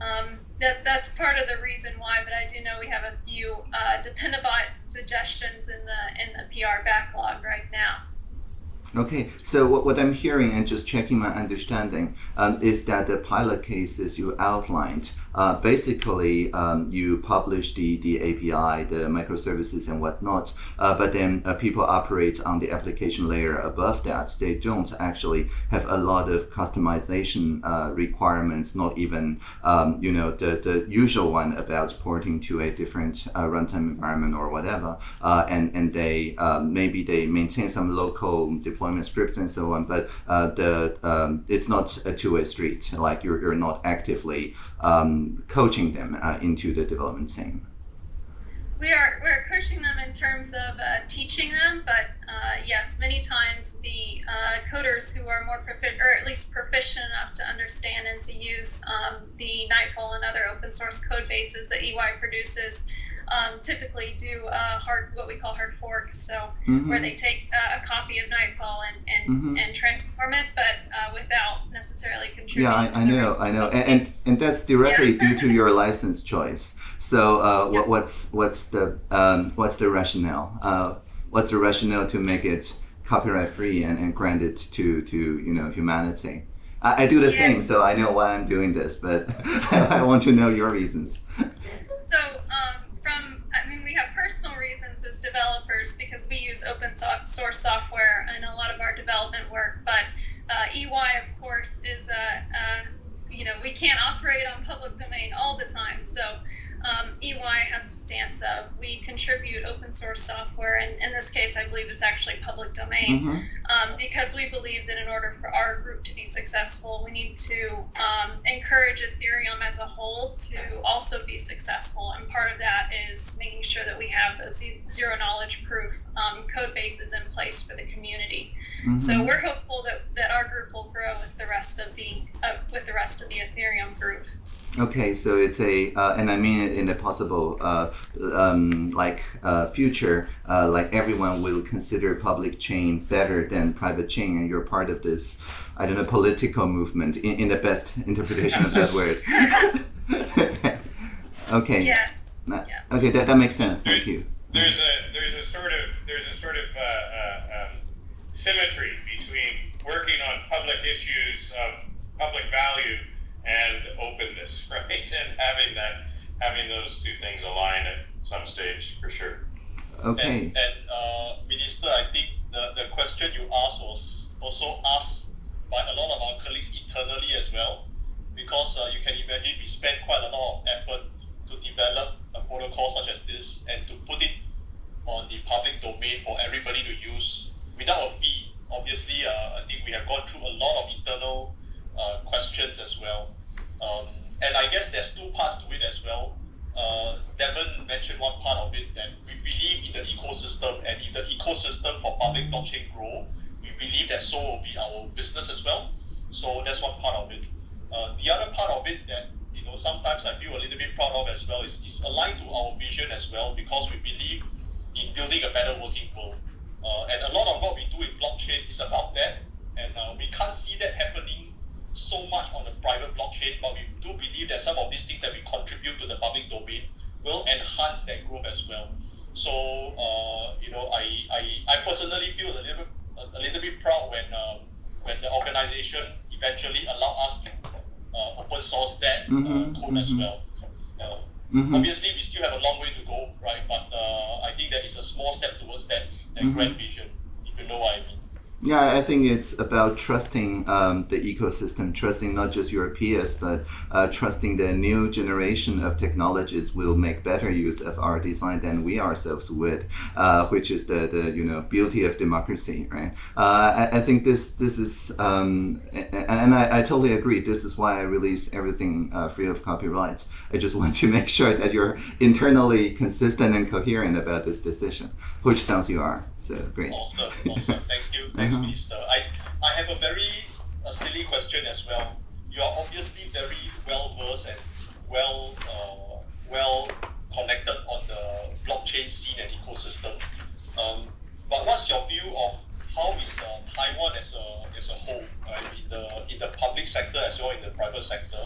um, that that's part of the reason why. But I do know we have a few uh, Dependabot suggestions in the in the PR backlog right now. Okay, so what, what I'm hearing and just checking my understanding um, is that the pilot cases you outlined, uh, basically um, you publish the, the API, the microservices and whatnot, uh, but then uh, people operate on the application layer above that. They don't actually have a lot of customization uh, requirements, not even um, you know the, the usual one about porting to a different uh, runtime environment or whatever, and and they um, maybe they maintain some local deployment scripts and so on, but the um, it's not a two-way street. Like you're, you're not actively coaching them uh, into the development team. We are we're coaching them in terms of uh, teaching them, but uh, yes, many times the uh, coders who are more proficient, or at least proficient enough to understand and to use um, the Nightfall and other open source code bases that EY produces, um, typically do uh, hard what we call hard forks. So Mhm. where they take uh, a copy of Nightfall and and, Mhm. and transform it, but uh, without necessarily Yeah, contributing. I, to I the know, I know, and and, and that's directly due to your license choice. So, uh, what, what's what's the um, what's the rationale? Uh, what's the rationale to make it copyright free and, and grant it to to you know humanity? I, I do the Yeah. same, so I know why I'm doing this, but I want to know your reasons. So, um, from, I mean, we have personal reasons as developers because we use open source software in a lot of our development work. But uh, EY, of course, is a, a, you know, we can't operate on public domain all the time. So, um, EY has a stance of we contribute open source software, and in this case, I believe it's actually public domain Mhm. um, because we believe that in order for our group to be successful, we need to um, encourage Ethereum as a whole to also be successful. And part of that is making sure that we have those zero knowledge proof um, code bases in place for the community. So Mhm. we're hopeful that, that our group will grow with the rest of the uh, with the rest of the Ethereum group. Okay, so it's a, uh, and I mean it in a possible, uh, um, like uh, future, uh, like everyone will consider public chain better than private chain, and you're part of this, I don't know, political movement in, in the best interpretation of that word. okay. Yes. Yeah. Okay, that, that makes sense. Thank you. there's a there's a sort of there's a sort of uh, uh, um, symmetry between working on public issues of public value and openness, right? And having that having those two things align at some stage for sure. Okay. And, and uh, Minister, I think the, the question you asked was also asked by a lot of our colleagues internally as well, because uh, you can imagine we spend quite a lot of effort to develop a protocol such as this and to put it on the public domain for everybody to use without a fee. Obviously, uh, I think we have gone through a lot of internal uh, questions as well. Um, and I guess there's two parts to it as well. Uh, Devon mentioned one part of it that we believe in the ecosystem, and if the ecosystem for public blockchain grow, we believe that so will be our business as well. So that's one part of it. Uh, the other part of it that you know sometimes I feel a little bit proud of as well is, is aligned to our vision as well because we believe in building a better working world. Uh, and a lot of what we do in blockchain is about that, and uh, we can't see that happening so much on the private blockchain, but we do believe that some of these things that we contribute to the public domain will enhance that growth as well. So, uh, you know, I, I, I personally feel a little, a, a little bit proud when, um, when the organization eventually allow us to uh, open source that uh, code as mhm. well. Uh, Mhm. Obviously, we still have a long way to go, right? But uh, I think that is a small step towards that, that Mhm. grand vision, if you know what I mean. Yeah, I think it's about trusting um, the ecosystem, trusting not just your peers, but uh, trusting the new generation of technologies will make better use of our design than we ourselves would, uh, which is the, the you know beauty of democracy, right? Uh, I, I think this this is, um, and I, I totally agree. This is why I release everything uh, free of copyrights. I just want to make sure that you're internally consistent and coherent about this decision, which sounds you are. So great. Thank you. Thanks, Uh-huh. Minister. I, I have a very a silly question as well. You are obviously very well versed and well uh, well connected on the blockchain scene and ecosystem. Um, but what's your view of how is uh, Taiwan as a as a whole, right, in the in the public sector as well in the private sector,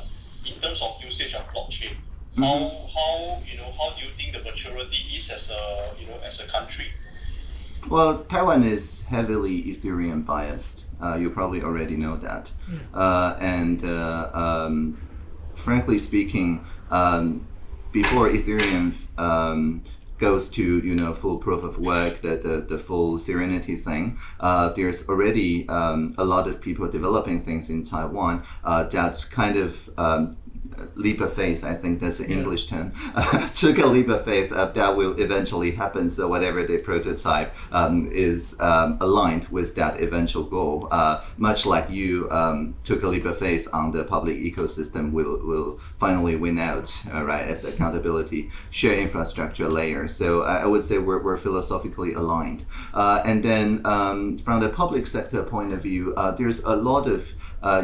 in terms of usage of blockchain? How how you know how do you think the maturity is as a you know as a country? Well, Taiwan is heavily Ethereum biased. Uh, you probably already know that. Uh, and uh, um, frankly speaking, um, before Ethereum um, goes to you know full proof of work, the the, the full Serenity thing, uh, there's already um, a lot of people developing things in Taiwan uh, that's kind of um, leap of faith. I think that's the English term. took a leap of faith uh, that will eventually happen. So whatever they prototype um, is um, aligned with that eventual goal. Uh, much like you um, took a leap of faith on the public ecosystem will will finally win out, uh, right? As accountability share infrastructure layer. So I I would say we're, we're philosophically aligned. Uh, and then um, from the public sector point of view, uh, there's a lot of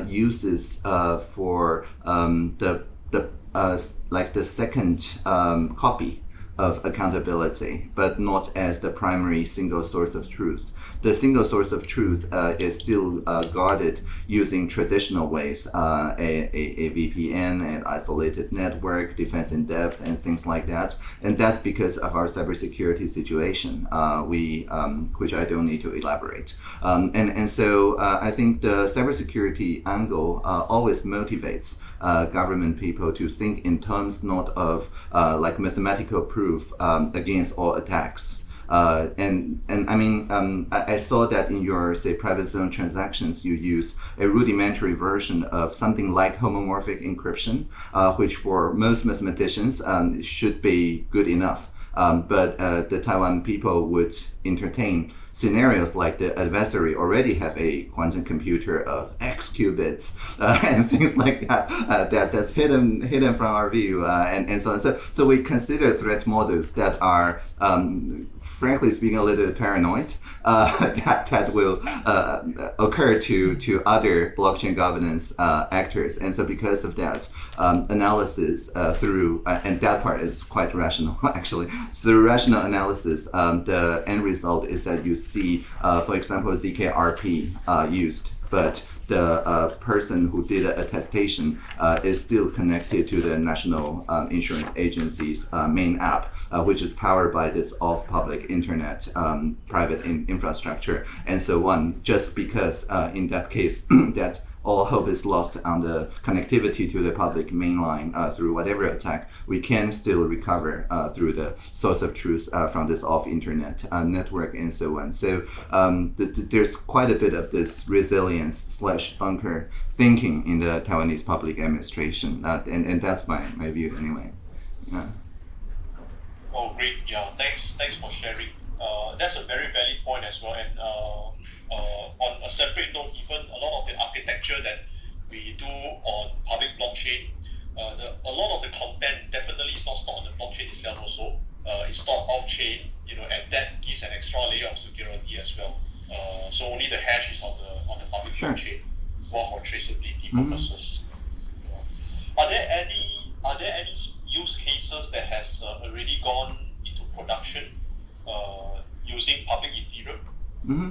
uses uh, for um, the the uh, like the second um, copy of accountability, but not as the primary single source of truth. The single source of truth uh, is still uh, guarded using traditional ways, uh, a, a, a VPN, an isolated network, defense in depth, and things like that. And that's because of our cybersecurity situation, uh, we, um, which I don't need to elaborate. Um, and, and so uh, I think the cybersecurity angle always motivates uh, government people to think in terms not of uh, like mathematical proof um, against all attacks. Uh, and and I mean, um, I, I, saw that in your say private zone transactions, you use a rudimentary version of something like homomorphic encryption, uh, which for most mathematicians um, should be good enough. Um, but uh, the Taiwan people would entertain scenarios like the adversary already have a quantum computer of x qubits uh, and things like that, uh, that that's hidden hidden from our view uh, and, and so on. So, so we consider threat models that are um, frankly speaking, a little bit paranoid uh, that that will uh, occur to to other blockchain governance uh, actors, and so because of that um, analysis uh, through uh, and that part is quite rational actually. So through rational analysis, um, the end result is that you see, uh, for example, zkRP used, but the uh, person who did the attestation uh, is still connected to the National um, Insurance Agency's uh, main app, uh, which is powered by this off-public internet um, private in infrastructure. And so on, just because uh, in that case that all hope is lost on the connectivity to the public mainline uh, through whatever attack, we can still recover uh, through the source of truth uh, from this off-internet uh, network and so on. So um, th th there's quite a bit of this resilience slash bunker thinking in the Taiwanese public administration, uh, and, and that's my, my view anyway. Yeah. Oh, great. Yeah, thanks. Thanks for sharing. Uh, that's a very valid point as well. And uh, on a separate note, even a lot of the architecture that we do on public blockchain, uh, the, a lot of the content definitely is not stored on the blockchain itself also. Uh, it's stored off chain, you know, and that gives an extra layer of security as well. Uh, so only the hash is on the on the public Sure. blockchain, more for traceability Mhm. purposes. Yeah. Are there any are there any use cases that has uh, already gone into production uh, using public Ethereum? hmm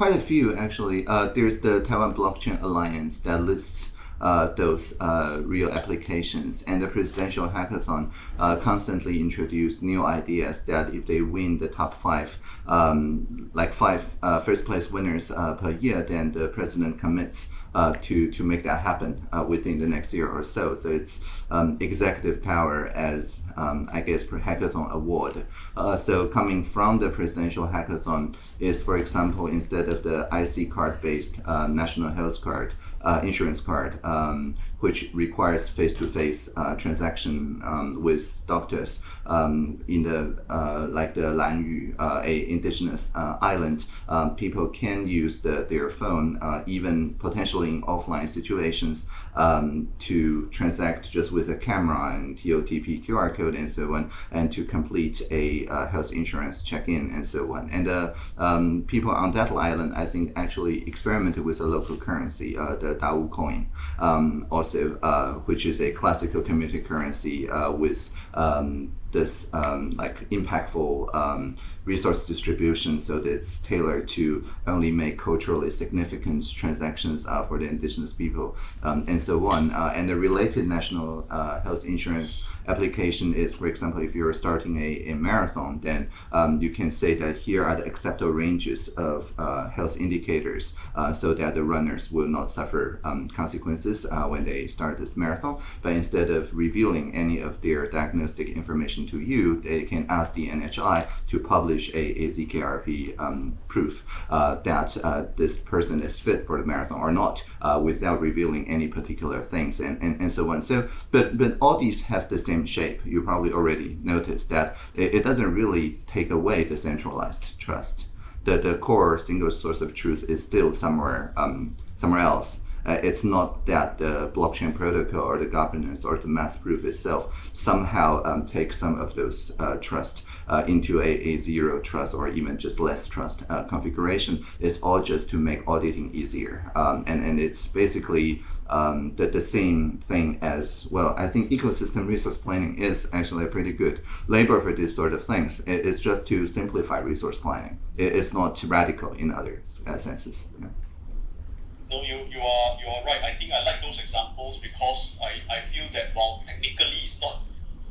Quite a few actually. Uh, there's the Taiwan Blockchain Alliance that lists uh, those uh, real applications, and the presidential hackathon uh, constantly introduce new ideas that if they win the top five, um, like five uh, first place winners uh, per year, then the president commits uh, to to make that happen uh, within the next year or so. So it's um, executive power as um, I guess per hackathon award. Uh, so coming from the presidential hackathon is, for example, instead of the IC card based uh, national health card. Uh, insurance card, um, which requires face-to-face uh, transaction um, with doctors um, in the uh, like the Lanyu, uh, a indigenous island. Um, people can use the, their phone, even potentially in offline situations, um, to transact just with a camera and TOTP QR code and so on, and to complete a health insurance check-in and so on. And people on that island, I think, actually experimented with a local currency, uh, the Dao coin, um, also, uh, which is a classical community currency uh, with um, this um, like impactful um, resource distribution so that it's tailored to only make culturally significant transactions uh, for the indigenous people um, and so on. Uh, and the related national uh, health insurance application is, for example, if you're starting a, a marathon, then um, you can say that here are the acceptable ranges of uh, health indicators uh, so that the runners will not suffer um, consequences uh, when they start this marathon. But instead of revealing any of their diagnostic information to you, they can ask the NHI to publish a, a ZKRP um, proof uh, that uh, this person is fit for the marathon or not uh, without revealing any particular things and, and, and so on. So, but, but all these have the same shape. You probably already noticed that it, it doesn't really take away the centralized trust. The, the core single source of truth is still somewhere um, somewhere else. Uh, it's not that the blockchain protocol or the governance or the math proof itself somehow um, takes some of those uh, trust uh, into a, a zero trust or even just less trust uh, configuration. It's all just to make auditing easier. Um, and, and it's basically um, the, the same thing as well. I think ecosystem resource planning is actually a pretty good label for these sort of things. It, it's just to simplify resource planning. It, it's not radical in other uh, senses. No, you, you are you are right. I think I like those examples because I, I feel that while technically it's not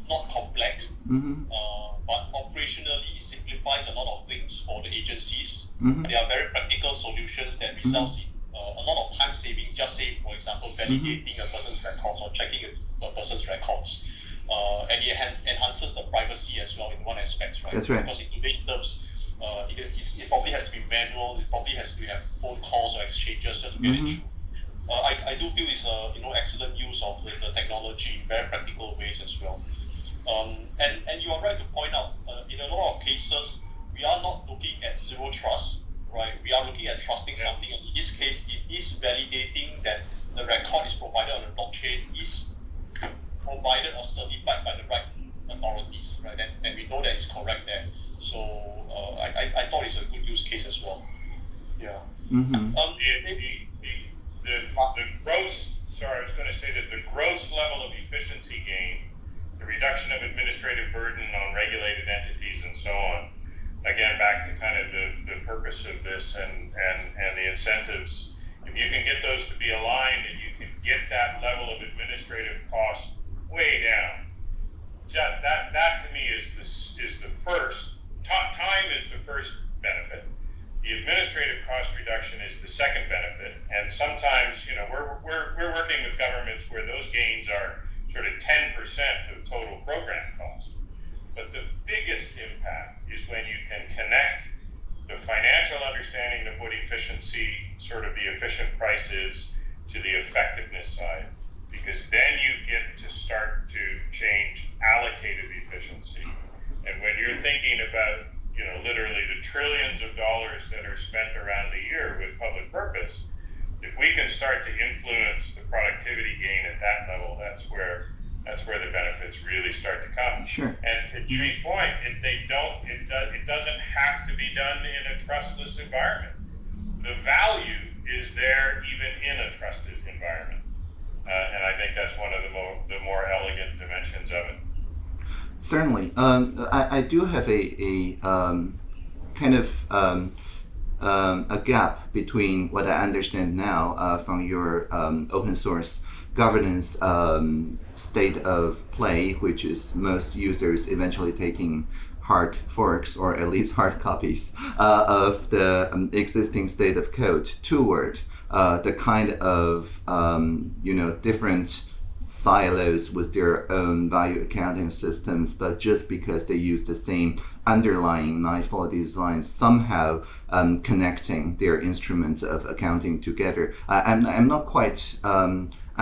not complex, Mm-hmm. uh, but operationally it simplifies a lot of things for the agencies. Mhm. They are very practical solutions that results in uh, a lot of time savings. Just say, for example, validating a person's records or checking a, a person's records. Uh, and it en- enhances the privacy as well in one aspect, right? That's right. Because in today's terms, uh, it, it, it probably has to be manual. It probably has to have phone calls or exchanges just to get Mhm. it through. Uh, I, I do feel it's a you know excellent use of the, the technology in very practical ways as well. Um, and, and you are right to point out, uh, in a lot of cases, we are not looking at zero trust, right? We are looking at trusting Yeah. something. And in this case, it is validating that the record is provided on the blockchain is provided or certified by the right authorities, right? And, and we know that it's correct there. So uh, I, I, I thought it's a good use case as well. Yeah. Mm-hmm. Um, The, the, the, the, gross, sorry, I was gonna say that the gross level of efficiency gain, the reduction of administrative burden on regulated entities and so on, again, back to kind of the, the purpose of this and, and, and the incentives, if you can get those to be aligned and you can get that level of administrative cost way down, that, that, that to me is this, is the first, ti- time is the first benefit. The administrative cost reduction is the second benefit, and sometimes, you know, we're, we're, we're working with governments where those gains are sort of ten percent of total program cost. But the biggest impact is when you can connect the financial understanding of what efficiency, sort of the efficient price is, to the effectiveness side, because then you get to start to change allocated efficiency. And when you're thinking about, you know, literally the trillions of dollars that are spent around the year with public purpose, if we can start to influence the productivity gain at that level, that's where that's where the benefits really start to come. Sure. And to Jimmy's point, it, they don't. It does. It doesn't have to be done in a trustless environment. The value is there even in a trusted environment, uh, and I think that's one of the more the more elegant dimensions of it. Certainly. Um, I, I do have a, a um, kind of um, um, a gap between what I understand now uh, from your um, open source governance um, state of play, which is most users eventually taking hard forks or at least hard copies uh, of the um, existing state of code toward uh, the kind of um, you know different silos with their own value accounting systems, but just because they use the same underlying Nightfall design, somehow um, connecting their instruments of accounting together. I, I'm, I'm not quite.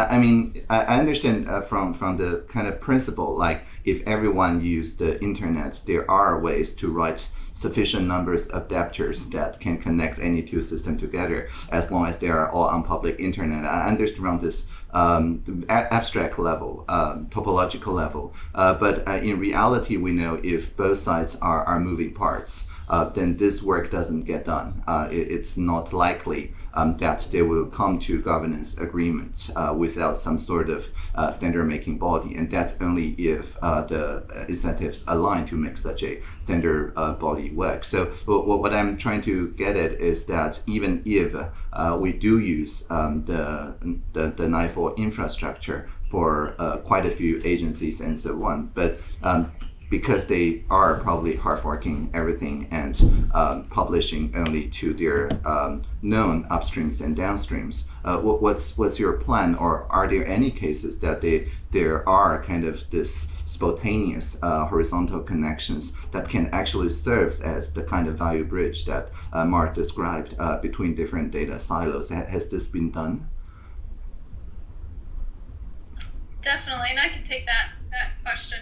I mean, I I understand uh, from from the kind of principle, like if everyone used the internet, there are ways to write sufficient numbers of adapters that can connect any two systems together, as long as they are all on public internet. I understand from this um, abstract level, um, topological level, uh, but uh, in reality, we know if both sides are, are moving parts. Uh, then this work doesn't get done. Uh, it, it's not likely um, that they will come to governance agreement uh, without some sort of uh, standard making body, and that's only if uh, the incentives align to make such a standard uh, body work. So what, I'm trying to get at is that even if we do use um, the, the the Nightfall infrastructure for uh, quite a few agencies and so on, but um, because they are probably hard forking everything and um, publishing only to their um, known upstreams and downstreams. Uh, what, what's what's your plan, or are there any cases that they there are kind of this spontaneous uh, horizontal connections that can actually serve as the kind of value bridge that uh, Mark described uh, between different data silos? Has this been done? Definitely, and I can take that that question.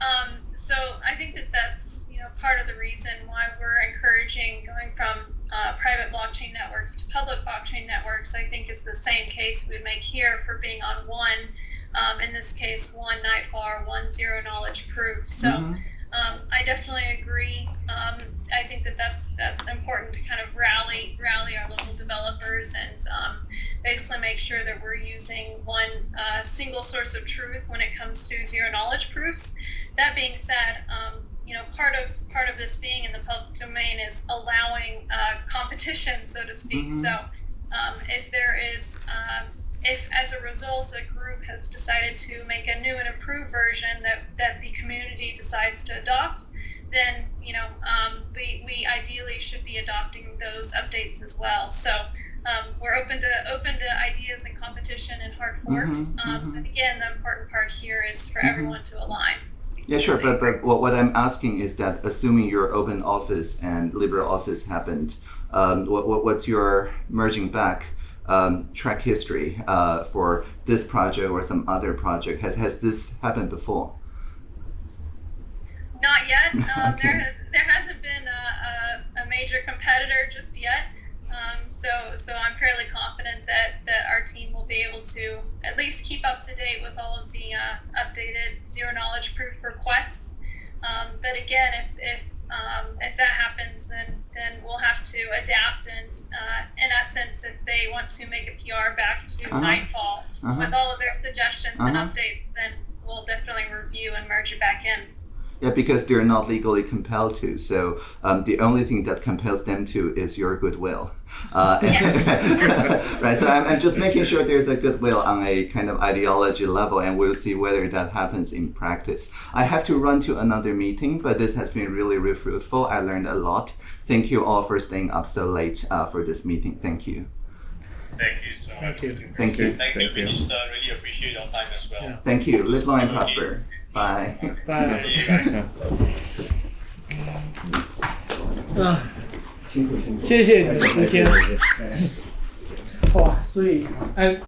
Um, so I think that that's you know part of the reason why we're encouraging going from uh, private blockchain networks to public blockchain networks. I think is the same case we would make here for being on one. Um, in this case, one Nightfall, one zero knowledge proof. So Mhm. um, I definitely agree. Um, I think that that's that's important to kind of rally rally our local developers and um, basically make sure that we're using one uh, single source of truth when it comes to zero knowledge proofs. That being said, um, you know part of part of this being in the public domain is allowing uh, competition, so to speak. Mhm. So um, if there is um, if as a result a group has decided to make a new and improved version that, that the community decides to adopt, then you know um, we, we ideally should be adopting those updates as well. So um, we're open to open to ideas and competition and hard forks. Mhm, um, mhm. But again, the important part here is for Mhm. everyone to align. Yeah, sure. But, but what, what I'm asking is that assuming your open office and LibreOffice happened, um, what, what, what's your merging back um, track history uh, for this project or some other project? Has, has this happened before? Not yet. Um, Okay. There has there hasn't been a, a, a major competitor just yet. Um, so so I'm fairly confident that that our team will be able to at least keep up to date with all of the uh, updated zero knowledge proof requests. Um, but again, if if um, if that happens, then then we'll have to adapt. And uh, in essence, if they want to make a PR back to Uh-huh. Nightfall Uh-huh. with all of their suggestions and Uh-huh. updates, then we'll definitely review and merge it back in. Yeah, because they're not legally compelled to. So um, the only thing that compels them to is your goodwill. Uh, right. So I'm, I'm just making sure there's a goodwill on a kind of ideology level, and we'll see whether that happens in practice. I have to run to another meeting, but this has been really, really fruitful. I learned a lot. Thank you all for staying up so late uh, for this meeting. Thank you. Thank you so Thank much. you. Thank you. Thank you, Minister. Really appreciate your time as well. Yeah. Thank you. Live long and prosper. Bye. 拜。Yeah. 嗯，谢谢你的时间。哇，所以哎。